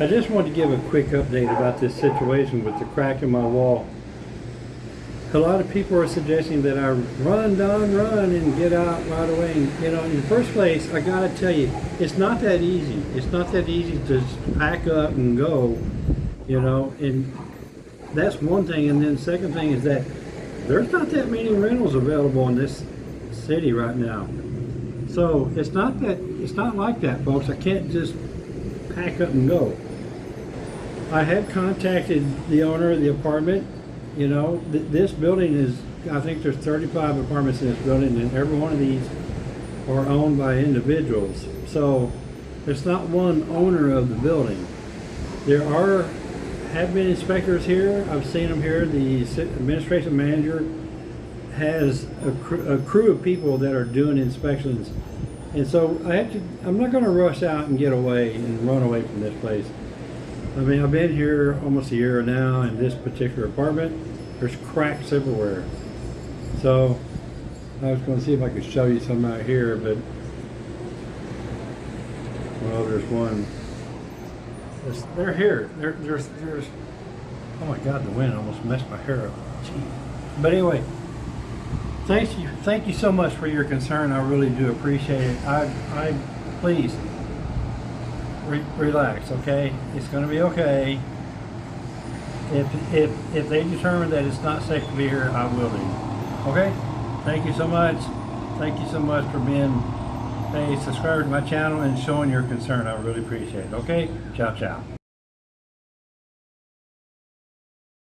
I just wanted to give a quick update about this situation with the crack in my wall. A lot of people are suggesting that I run, Don, run and get out right away. And, you know, in the first place, I gotta tell you, it's not that easy. It's not that easy to pack up and go, you know, and that's one thing. And then the second thing is that there's not that many rentals available in this city right now. So it's not that, it's not like that, folks. I can't just pack up and go. I have contacted the owner of the apartment. You know, th this building is, I think there's 35 apartments in this building and every one of these are owned by individuals. So there's not one owner of the building. There are, have been inspectors here. I've seen them here. The administration manager has a, cr a crew of people that are doing inspections. And so I have to, I'm not gonna rush out and get away and run away from this place. I mean, I've been here almost a year now in this particular apartment. There's cracks everywhere. So I was gonna see if I could show you some out here, but well, there's one. There's- They're here. There, there's, there's, oh my God, the wind almost messed my hair up. Gee. But anyway, thank you, thank you so much for your concern. I really do appreciate it. I, I, please, re relax, okay? It's gonna be okay. If, if, if they determine that it's not safe to be here, I will leave. Okay? Thank you so much. Thank you so much for being a subscriber to my channel and showing your concern. I really appreciate it. Okay? Ciao, ciao.